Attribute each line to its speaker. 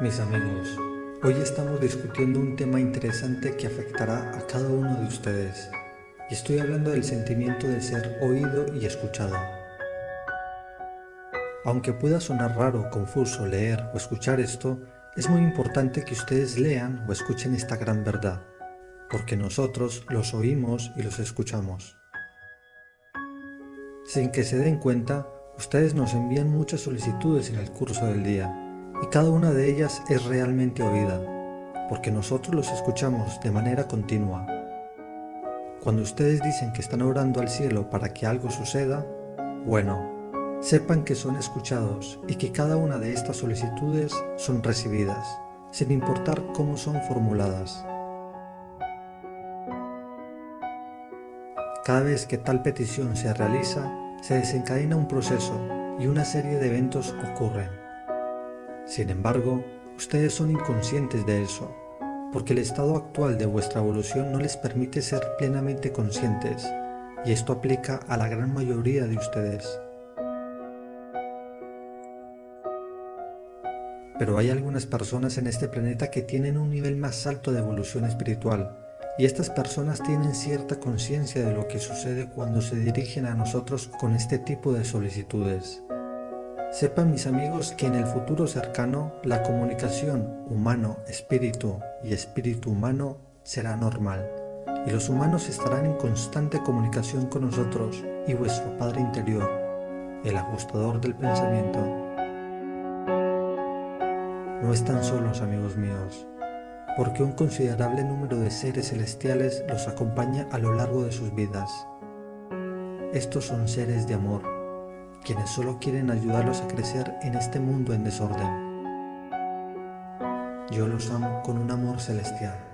Speaker 1: Mis amigos, hoy estamos discutiendo un tema interesante que afectará a cada uno de ustedes. Y estoy hablando del sentimiento de ser oído y escuchado. Aunque pueda sonar raro, confuso leer o escuchar esto, es muy importante que ustedes lean o escuchen esta gran verdad, porque nosotros los oímos y los escuchamos. Sin que se den cuenta, ustedes nos envían muchas solicitudes en el curso del día, y cada una de ellas es realmente oída, porque nosotros los escuchamos de manera continua. Cuando ustedes dicen que están orando al cielo para que algo suceda, bueno, sepan que son escuchados y que cada una de estas solicitudes son recibidas, sin importar cómo son formuladas. Cada vez que tal petición se realiza, se desencadena un proceso y una serie de eventos ocurren. Sin embargo, ustedes son inconscientes de eso, porque el estado actual de vuestra evolución no les permite ser plenamente conscientes, y esto aplica a la gran mayoría de ustedes. Pero hay algunas personas en este planeta que tienen un nivel más alto de evolución espiritual, y estas personas tienen cierta conciencia de lo que sucede cuando se dirigen a nosotros con este tipo de solicitudes. Sepan mis amigos que en el futuro cercano la comunicación humano-espíritu y espíritu-humano será normal y los humanos estarán en constante comunicación con nosotros y vuestro Padre interior, el ajustador del pensamiento. No están solos amigos míos, porque un considerable número de seres celestiales los acompaña a lo largo de sus vidas. Estos son seres de amor, quienes solo quieren ayudarlos a crecer en este mundo en desorden. Yo los amo con un amor celestial.